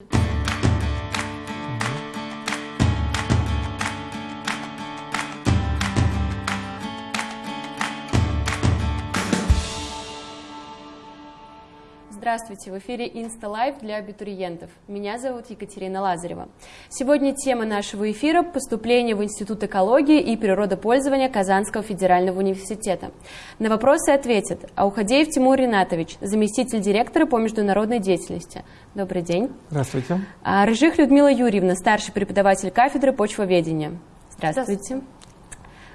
you Здравствуйте, в эфире Insta Live для абитуриентов. Меня зовут Екатерина Лазарева. Сегодня тема нашего эфира – поступление в Институт экологии и природопользования Казанского федерального университета. На вопросы ответит Аухадеев Тимур Ринатович, заместитель директора по международной деятельности. Добрый день. Здравствуйте. А, Рыжих Людмила Юрьевна, старший преподаватель кафедры почвоведения. Здравствуйте. Здравствуйте.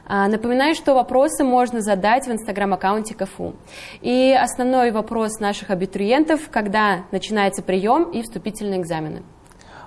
А, напоминаю, что вопросы можно задать в инстаграм-аккаунте КФУ. И основной вопрос наших абитуриентов, когда начинается прием и вступительные экзамены.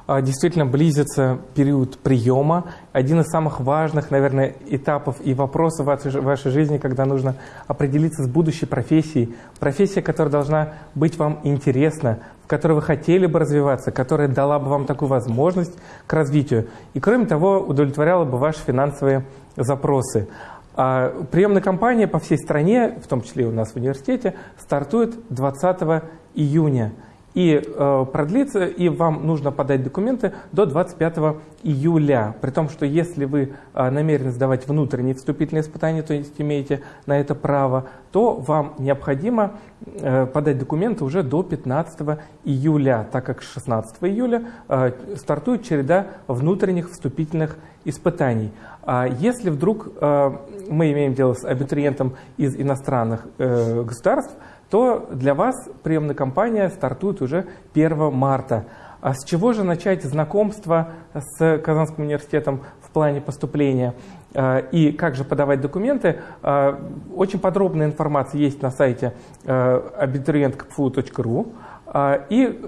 А, действительно близится период приема. Один из самых важных, наверное, этапов и вопросов в вашей жизни, когда нужно определиться с будущей профессией. Профессия, которая должна быть вам интересна, в которой вы хотели бы развиваться, которая дала бы вам такую возможность к развитию. И, кроме того, удовлетворяла бы ваши финансовые запросы. А приемная кампания по всей стране, в том числе и у нас в университете, стартует 20 июня и э, продлится, и вам нужно подать документы до 25 июля. При том, что если вы э, намерены сдавать внутренние вступительные испытания, то есть имеете на это право, то вам необходимо э, подать документы уже до 15 июля, так как с 16 июля э, стартует череда внутренних вступительных испытаний. А если вдруг э, мы имеем дело с абитуриентом из иностранных э, государств, то для вас приемная кампания стартует уже 1 марта. А с чего же начать знакомство с Казанским университетом в плане поступления а, и как же подавать документы? А, очень подробная информация есть на сайте abiturientkpfu.ru и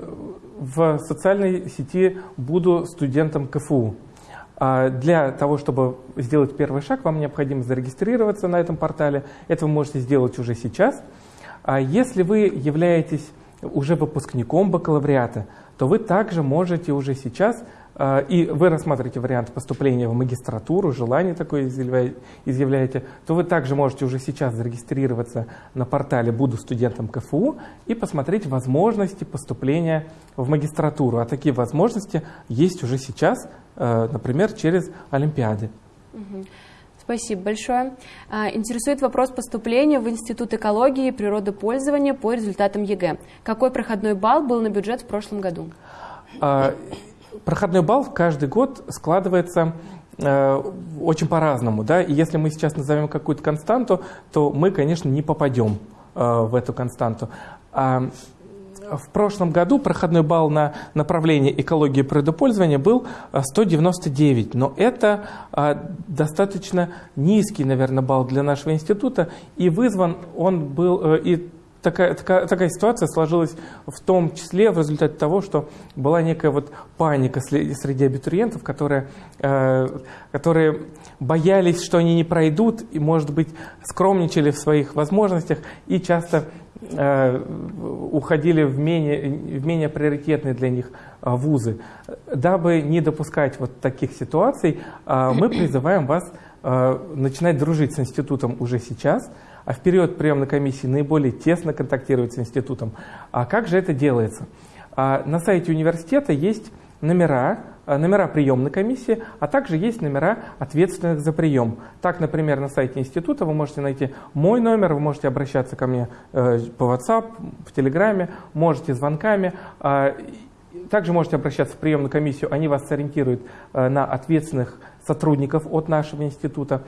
в социальной сети «Буду студентом КФУ». Для того, чтобы сделать первый шаг, вам необходимо зарегистрироваться на этом портале. Это вы можете сделать уже сейчас – а если вы являетесь уже выпускником бакалавриата, то вы также можете уже сейчас, а, и вы рассматриваете вариант поступления в магистратуру, желание такое изъявляете, то вы также можете уже сейчас зарегистрироваться на портале «Буду студентом КФУ» и посмотреть возможности поступления в магистратуру. А такие возможности есть уже сейчас, а, например, через Олимпиады. Спасибо большое. А, интересует вопрос поступления в Институт экологии и природопользования по результатам ЕГЭ. Какой проходной балл был на бюджет в прошлом году? А, проходной балл каждый год складывается э, очень по-разному. Да? И если мы сейчас назовем какую-то константу, то мы, конечно, не попадем в эту константу. А в прошлом году проходной балл на направление экологии природопользования был 199, э, но это а, достаточно низкий, наверное, балл для нашего института, и вызван он был, э, и такая, такая, такая ситуация сложилась в том числе в результате того, что была некая вот паника среди абитуриентов, которые, э, которые боялись, что они не пройдут, и, может быть, скромничали в своих возможностях и часто уходили в менее, в менее приоритетные для них э, вузы. Дабы не допускать вот таких ситуаций, э, мы призываем вас начинать дружить с институтом уже сейчас, а в период приемной комиссии наиболее тесно контактировать с институтом. А как же это делается? На сайте университета есть номера, Э, номера приемной комиссии, а также есть номера ответственных за прием. Так, например, на сайте института вы можете найти мой номер, вы можете обращаться ко мне э, по WhatsApp, в Телеграме, можете звонками. А, также можете обращаться в приемную комиссию, они вас сориентируют э, на ответственных сотрудников от нашего института.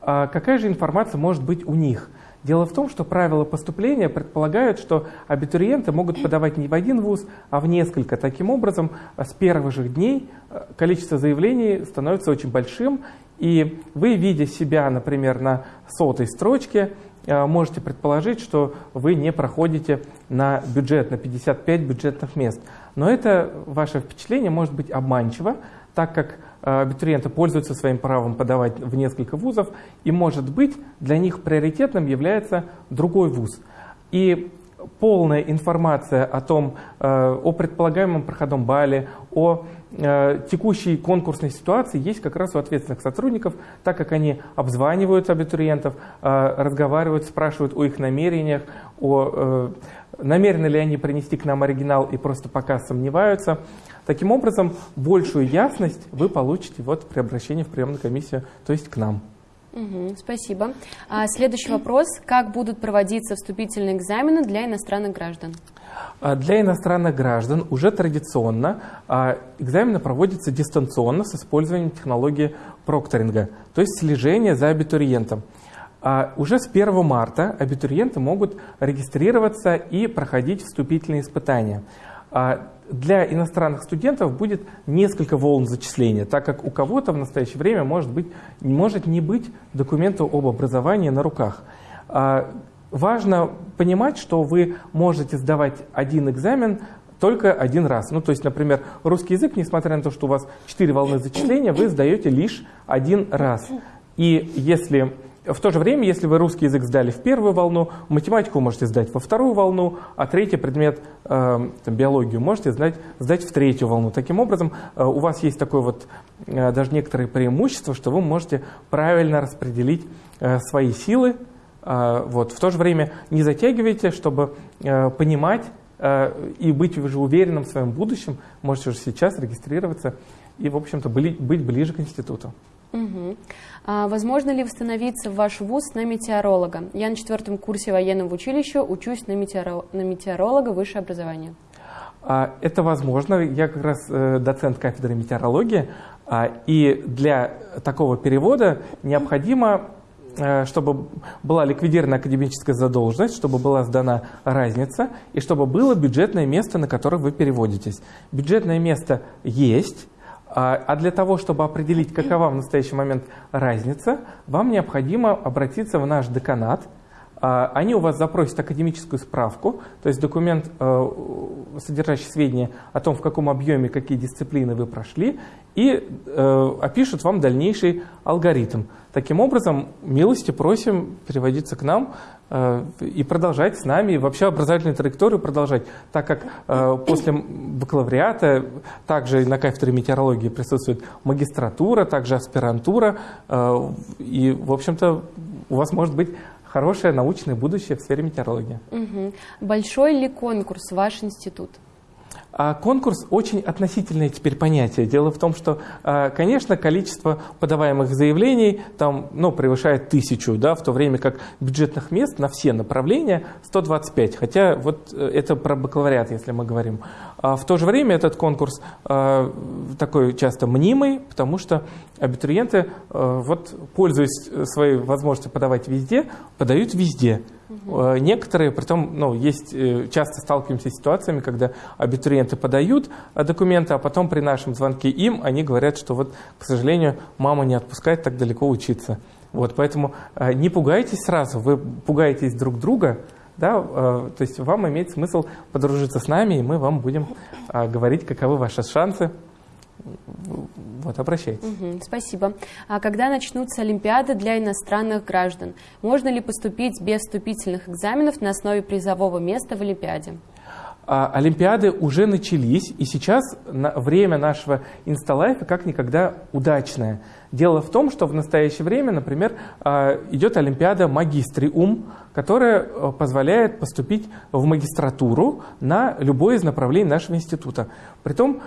А какая же информация может быть у них? Дело в том, что правила поступления предполагают, что абитуриенты могут подавать не в один вуз, а в несколько. Таким образом, с первых же дней э, количество заявлений становится очень большим, и вы, видя себя, например, на сотой строчке, э, можете предположить, что вы не проходите на бюджет, на 55 бюджетных мест. Но это ваше впечатление может быть обманчиво, так как абитуриенты пользуются своим правом подавать в несколько вузов, и, может быть, для них приоритетным является другой вуз. И полная информация о том, э, о предполагаемом проходном бале, о э, текущей конкурсной ситуации есть как раз у ответственных сотрудников, так как они обзванивают абитуриентов, разговаривают, спрашивают о их намерениях, о намерены ли они принести к нам оригинал и просто пока сомневаются. Таким образом, большую ясность вы получите вот при обращении в приемную комиссию, то есть к нам. Угу, спасибо. А следующий вопрос. Как будут проводиться вступительные экзамены для иностранных граждан? А для иностранных граждан уже традиционно а, экзамены проводятся дистанционно с использованием технологии прокторинга, то есть слежения за абитуриентом. А уже с 1 марта абитуриенты могут регистрироваться и проходить вступительные испытания. Для иностранных студентов будет несколько волн зачисления, так как у кого-то в настоящее время может, быть, может не быть документа об образовании на руках. Важно понимать, что вы можете сдавать один экзамен только один раз. Ну, то есть, например, русский язык, несмотря на то, что у вас четыре волны зачисления, вы сдаете лишь один раз. И если в то же время, если вы русский язык сдали в первую волну, математику можете сдать во вторую волну, а третий предмет, э, там, биологию, можете сдать, сдать в третью волну. Таким образом, э, у вас есть такое вот, э, даже некоторые преимущества, что вы можете правильно распределить э, свои силы, вот. В то же время не затягивайте, чтобы понимать и быть уже уверенным в своем будущем, можете уже сейчас регистрироваться и, в общем-то, быть ближе к институту. Угу. А возможно ли восстановиться в ваш вуз на метеоролога? Я на четвертом курсе военного училища учусь на, метеоро... на метеоролога высшее образование. А, это возможно. Я как раз э, доцент кафедры метеорологии. А, и для такого перевода необходимо Э, чтобы была ликвидирована академическая задолженность, чтобы была сдана разница и чтобы было бюджетное место, на которое вы переводитесь. Бюджетное место есть, а, а для того, чтобы определить, какова в настоящий момент разница, вам необходимо обратиться в наш деканат. А, они у вас запросят академическую справку, то есть документ, э, содержащий сведения о том, в каком объеме, какие дисциплины вы прошли, и э, опишут вам дальнейший алгоритм. Таким образом, милости просим переводиться к нам э, и продолжать с нами, и вообще образовательную траекторию продолжать, так как после бакалавриата также на кафедре метеорологии присутствует магистратура, также аспирантура, и, в общем-то, у вас может быть хорошее научное будущее в сфере метеорологии. Угу. Большой ли конкурс ваш институт? А конкурс очень относительное теперь понятие. Дело в том, что, а, конечно, количество подаваемых заявлений там, ну, превышает тысячу, да, в то время как бюджетных мест на все направления 125. Хотя вот э, это про бакалавриат, если мы говорим. А в то же время этот конкурс а, такой часто мнимый, потому что абитуриенты, вот, пользуясь своей возможностью подавать везде, подают везде. Угу. Некоторые, притом, ну, есть, э, часто сталкиваемся с ситуациями, когда абитуриенты подают э, документы, а потом при нашем звонке им они говорят, что вот, к сожалению, мама не отпускает так далеко учиться. Вот, поэтому не пугайтесь сразу, вы пугаетесь друг друга, да, то есть вам имеет смысл подружиться с нами, и мы вам будем говорить, каковы ваши шансы вот, обращайтесь. Угу, спасибо. А когда начнутся Олимпиады для иностранных граждан? Можно ли поступить без вступительных экзаменов на основе призового места в Олимпиаде? А, Олимпиады уже начались, и сейчас время нашего инсталайфа как никогда удачное. Дело в том, что в настоящее время, например, а, идет Олимпиада Магистриум, которая а, позволяет поступить в магистратуру на любое из направлений нашего института. Притом,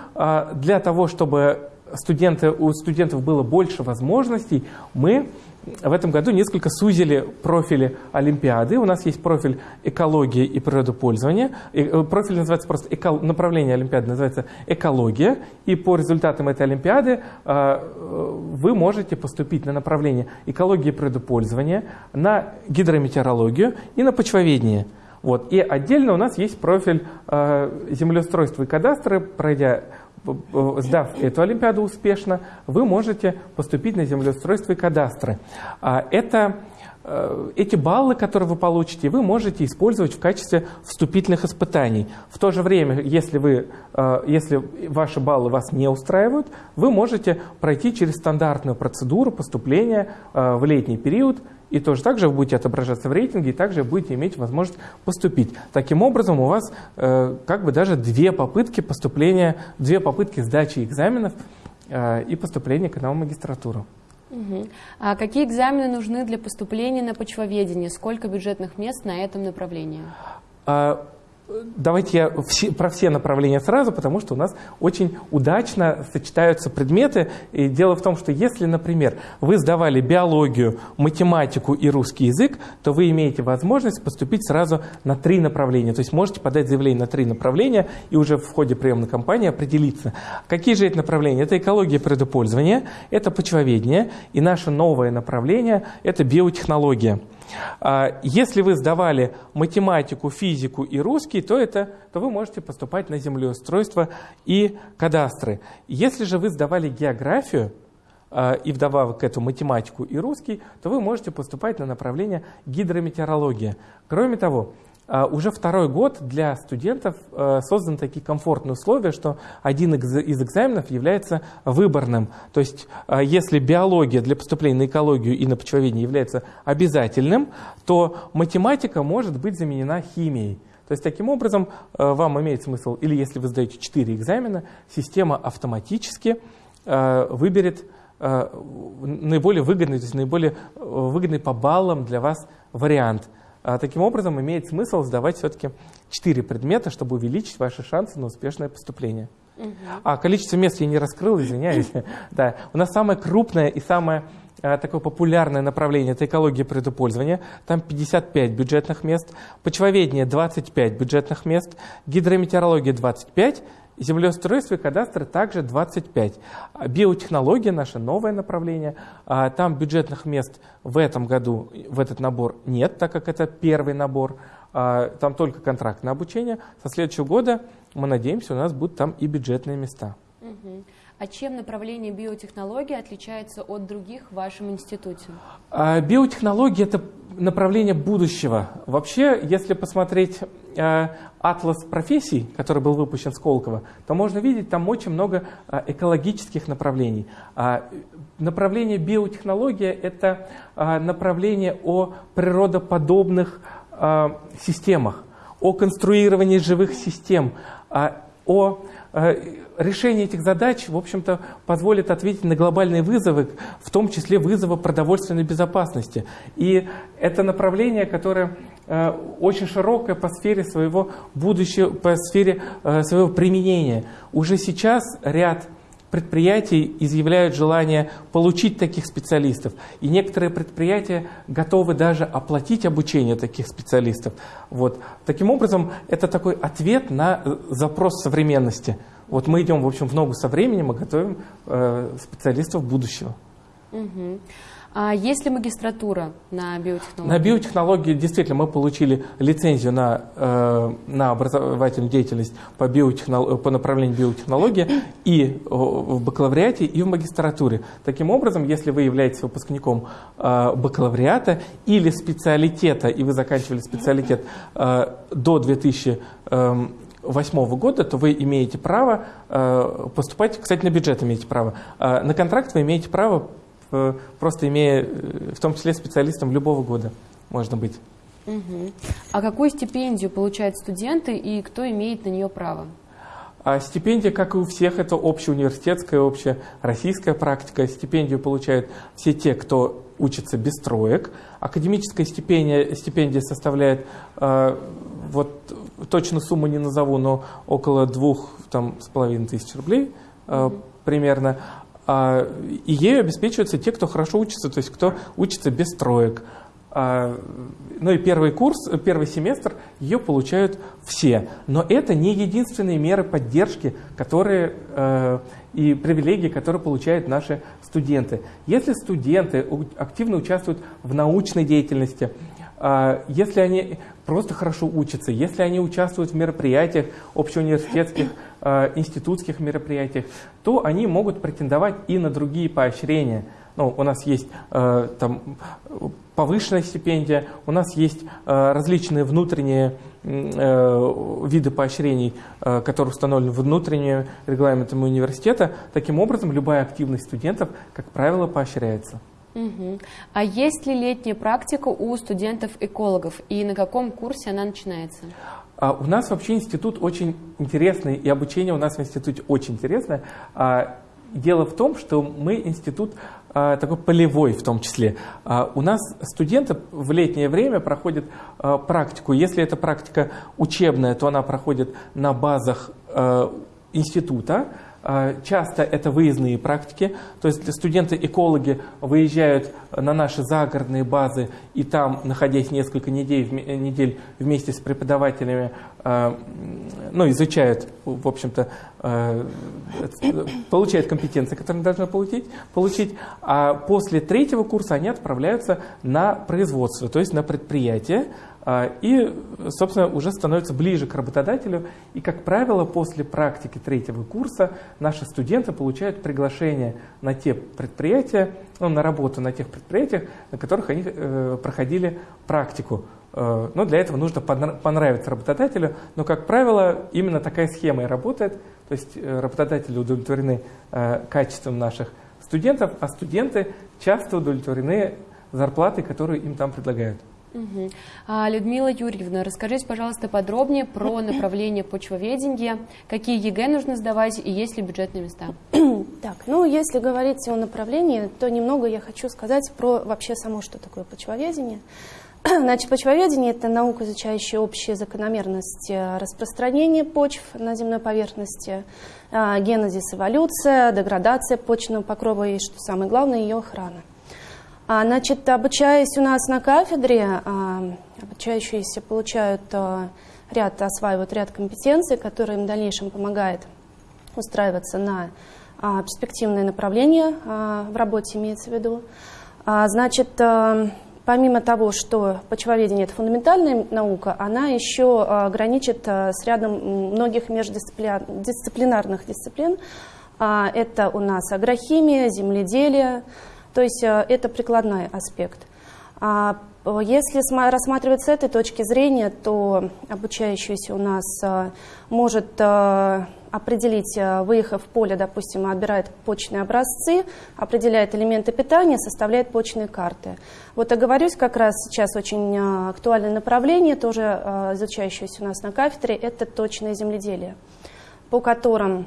для того, чтобы студенты, у студентов было больше возможностей, мы в этом году несколько сузили профили Олимпиады. У нас есть профиль экология и природопользование. Э, профиль называется просто эко... направление Олимпиады называется экология. И по результатам этой Олимпиады э, вы можете поступить на направление экология и природопользование, на гидрометеорологию и на почвоведение. Вот. И отдельно у нас есть профиль э, землеустройства и кадастры, пройдя сдав эту Олимпиаду успешно, вы можете поступить на землеустройство и кадастры. А это э, эти баллы, которые вы получите, вы можете использовать в качестве вступительных испытаний. В то же время, если, вы, э, если ваши баллы вас не устраивают, вы можете пройти через стандартную процедуру поступления э, в летний период и тоже так же вы будете отображаться в рейтинге, и также будете иметь возможность поступить. Таким образом, у вас э, как бы даже две попытки поступления, две попытки сдачи экзаменов э, и поступления к нам в магистратуру. Угу. А какие экзамены нужны для поступления на почвоведение? Сколько бюджетных мест на этом направлении? А, давайте я про все направления сразу, потому что у нас очень удачно сочетаются предметы. И дело в том, что если, например, вы сдавали биологию, математику и русский язык, то вы имеете возможность поступить сразу на три направления. То есть можете подать заявление на три направления и уже в ходе приемной кампании определиться. Какие же эти направления? Это экология предопользования, это почвоведение и наше новое направление – это биотехнология. А, если вы сдавали математику, физику и русский, то, это, то вы можете поступать на землеустройство и кадастры. Если же вы сдавали географию, а, и вдобавок к этому математику и русский, то вы можете поступать на направление гидрометеорология. Кроме того, уже второй год для студентов а, созданы такие комфортные условия, что один из экзаменов является выборным. То есть, а, если биология для поступления на экологию и на почвоведение является обязательным, то математика может быть заменена химией. То есть, таким образом, вам имеет смысл, или если вы сдаете 4 экзамена, система автоматически выберет наиболее выгодный, то есть наиболее выгодный по баллам для вас вариант – а таким образом, имеет смысл сдавать все-таки 4 предмета, чтобы увеличить ваши шансы на успешное поступление. Угу. А количество мест я не раскрыл, извиняюсь. да. У нас самое крупное и самое а, такое популярное направление – это экология предупользования. Там 55 бюджетных мест, почвоведение – 25 бюджетных мест, гидрометеорология – 25, Землеустройство и кадастры также 25. Биотехнология – наше новое направление. А, там бюджетных мест в этом году в этот набор нет, так как это первый набор. А, там только контрактное обучение. Со следующего года, мы надеемся, у нас будут там и бюджетные места. А чем направление биотехнологии отличается от других в вашем институте? А, биотехнология – это направление будущего. Вообще, если посмотреть э, атлас профессий, который был выпущен Сколково, то можно видеть там очень много э, экологических направлений. А, направление биотехнология – это э, направление о природоподобных системах, о конструировании живых систем, о решение этих задач, в общем-то, позволит ответить на глобальные вызовы, в том числе вызовы продовольственной безопасности. И это направление, которое э, очень широкое по сфере своего будущего, по сфере э, своего применения. Уже сейчас ряд предприятий изъявляют желание получить таких специалистов. И некоторые предприятия готовы даже оплатить обучение таких специалистов. Вот. Таким образом, это такой ответ на э, запрос современности. Вот мы идем, в общем, в ногу со временем и готовим э, специалистов будущего. Угу. А есть ли магистратура на биотехнологии? На биотехнологии действительно мы получили лицензию на, э, на образовательную деятельность по, биотехнол... по направлению биотехнологии и в бакалавриате, и в магистратуре. Таким образом, если вы являетесь выпускником э, бакалавриата или специалитета, и вы заканчивали специалитет э, до 2000 2008 года, то вы имеете право э, поступать, кстати, на бюджет имеете право. А на контракт вы имеете право, э, просто имея, э, в том числе специалистом любого года можно быть. Угу. А какую стипендию получают студенты и кто имеет на нее право? А стипендия, как и у всех, это общеуниверситетская, общероссийская практика. Стипендию получают все те, кто учится без троек. Академическая стипендия, стипендия составляет э, вот точно сумму не назову, но около двух там, с половиной тысяч рублей э, примерно. А, и ею обеспечиваются те, кто хорошо учится, то есть кто учится без троек. А, ну и первый курс, первый семестр ее получают все. Но это не единственные меры поддержки, которые э, и привилегии, которые получают наши студенты. Если студенты активно участвуют в научной деятельности, а, если они просто хорошо учатся, если они участвуют в мероприятиях, общеуниверситетских, а, институтских мероприятиях, то они могут претендовать и на другие поощрения. Ну, у нас есть э, там, повышенная стипендия, у нас есть э, различные внутренние э, виды поощрений, э, которые установлены внутренними регламентами университета. Таким образом, любая активность студентов, как правило, поощряется. Угу. А есть ли летняя практика у студентов-экологов и на каком курсе она начинается? А у нас вообще институт очень интересный, и обучение у нас в институте очень интересное. А, дело в том, что мы институт такой полевой в том числе. У нас студенты в летнее время проходят практику. Если это практика учебная, то она проходит на базах института, а, часто это выездные практики, то есть студенты-экологи выезжают на наши загородные базы и там, находясь несколько недель, недель вместе с преподавателями, а, ну, изучают, в общем-то, а, получают компетенции, которые должны получить, получить, а после третьего курса они отправляются на производство, то есть на предприятие, а, и, собственно, уже становится ближе к работодателю. И, как правило, после практики третьего курса наши студенты получают приглашение на те предприятия, ну, на работу на тех предприятиях, на которых они э, проходили практику. Э, но для этого нужно понравиться работодателю. Но, как правило, именно такая схема и работает. То есть э, работодатели удовлетворены э, качеством наших студентов, а студенты часто удовлетворены зарплатой, которую им там предлагают. Угу. А, Людмила Юрьевна, расскажите, пожалуйста, подробнее про направление почвоведения, какие ЕГЭ нужно сдавать и есть ли бюджетные места? Так, ну если говорить о направлении, то немного я хочу сказать про вообще само, что такое почвоведение. Значит, почвоведение – это наука, изучающая общие закономерности распространения почв на земной поверхности, а, генезис, эволюция, деградация почвенного покрова и, что самое главное, ее охрана. А, значит, обучаясь у нас на кафедре, а, обучающиеся получают а, ряд, осваивают ряд компетенций, которые им в дальнейшем помогает устраиваться на перспективное направление в работе, имеется в виду. Значит, помимо того, что почвоведение – это фундаментальная наука, она еще граничит с рядом многих междисциплинарных дисциплин. Это у нас агрохимия, земледелие, то есть э, это прикладной аспект. А если рассматривать с этой точки зрения, то обучающийся у нас э, может э, определить, выехав в поле, допустим, отбирает почные образцы, определяет элементы питания, составляет почные карты. Вот оговорюсь, как раз сейчас очень актуальное направление, тоже изучающееся у нас на кафедре, это точное земледелие, по которым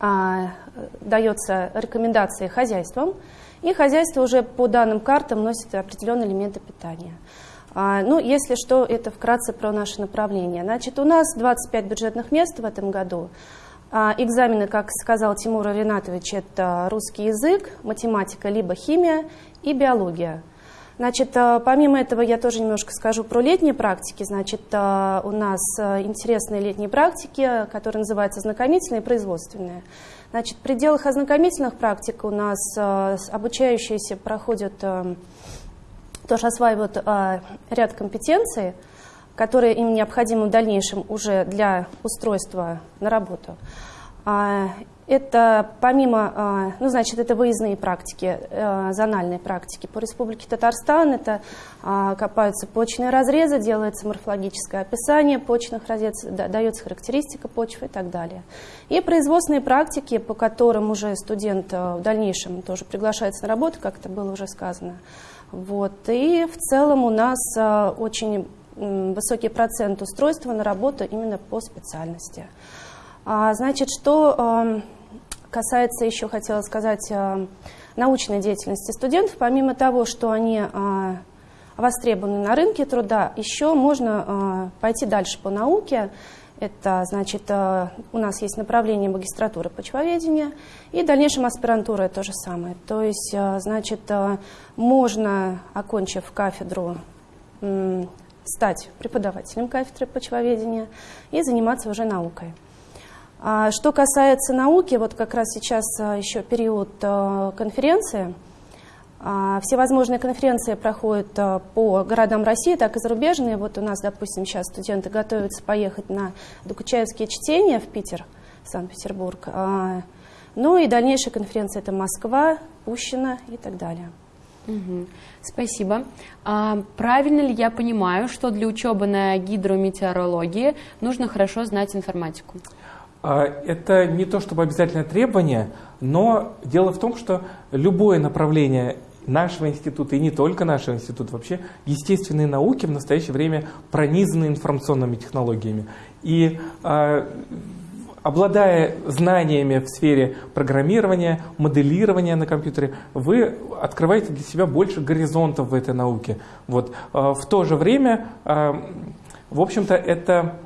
а, дается рекомендации хозяйствам, и хозяйство уже по данным картам носит определенные элементы питания. А, ну, если что, это вкратце про наше направление. Значит, у нас 25 бюджетных мест в этом году. А, экзамены, как сказал Тимур Ринатович, это русский язык, математика, либо химия и биология. Значит, а, помимо этого я тоже немножко скажу про летние практики. Значит, а, у нас а, интересные летние практики, которые называются знакомительные и производственные. Значит, в пределах ознакомительных практик у нас э, обучающиеся проходят, э, тоже осваивают э, ряд компетенций, которые им необходимы в дальнейшем уже для устройства на работу. А, это помимо, а, ну, значит, это выездные практики, э, зональные практики по Республике Татарстан. Это а, копаются почные разрезы, делается морфологическое описание почных разрез, дается характеристика почвы и так далее. И производственные практики, по которым уже студент э, в дальнейшем тоже приглашается на работу, как это было уже сказано. Вот. И в целом у нас э, очень высокий процент устройства на работу именно по специальности. Значит, что эм, касается еще, хотела сказать, э, научной деятельности студентов, помимо того, что они э, востребованы на рынке труда, еще можно э, пойти дальше по науке. Это, значит, у нас есть направление магистратуры почвоведения, и в дальнейшем аспирантура то же самое. То есть, значит, можно, окончив кафедру, стать преподавателем кафедры почвоведения и заниматься уже наукой. А что касается науки, вот как раз сейчас а, еще период а, конференции. Всевозможные конференции проходят по городам России, так и зарубежные. Вот у нас, допустим, сейчас студенты готовятся поехать на Докучаевские чтения в Питер, Санкт-Петербург. Ну и дальнейшая конференция – это Москва, Пущино и так далее. Угу. Спасибо. А, правильно ли я понимаю, что для учебы на гидрометеорологии нужно хорошо знать информатику? А, это не то чтобы обязательное требование, но дело в том, что любое направление нашего института и не только нашего института, вообще естественные науки в настоящее время пронизаны информационными технологиями. И э, обладая знаниями в сфере программирования, моделирования на компьютере, вы открываете для себя больше горизонтов в этой науке. Вот. В то же время, в общем-то, это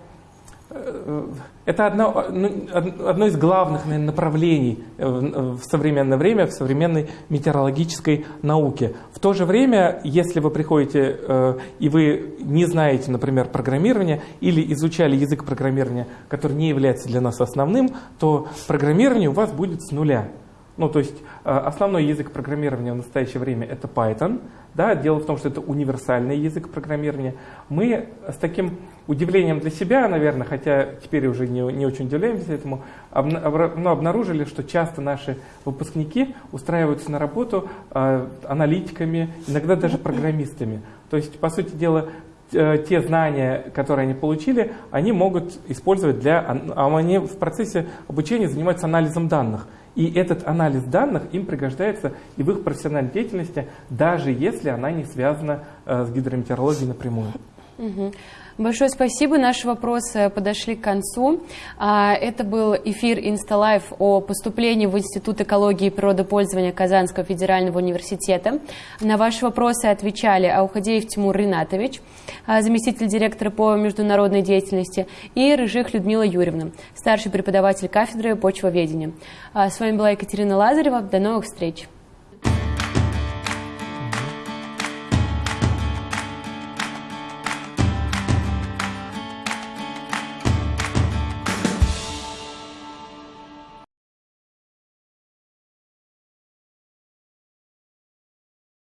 это одно, ну, одно из главных наверное, направлений в современное время, в современной метеорологической науке. В то же время, если вы приходите э, и вы не знаете, например, программирование или изучали язык программирования, который не является для нас основным, то программирование у вас будет с нуля. Ну, то есть э, основной язык программирования в настоящее время это Python. Да? Дело в том, что это универсальный язык программирования. Мы с таким удивлением для себя, наверное, хотя теперь уже не, не очень удивляемся этому, ну, обнаружили, что часто наши выпускники устраиваются на работу э, аналитиками, иногда даже программистами. То есть, по сути дела, э, те знания, которые они получили, они могут использовать для... А они в процессе обучения занимаются анализом данных. И этот анализ данных им пригождается и в их профессиональной деятельности, даже если она не связана э, с гидрометеорологией напрямую. Угу. Большое спасибо. Наши вопросы подошли к концу. А, это был эфир InstaLife о поступлении в Институт экологии и природопользования Казанского федерального университета. На ваши вопросы отвечали Аухадеев Тимур Ринатович, а, заместитель директора по международной деятельности, и Рыжих Людмила Юрьевна, старший преподаватель кафедры почвоведения. А, с вами была Екатерина Лазарева. До новых встреч!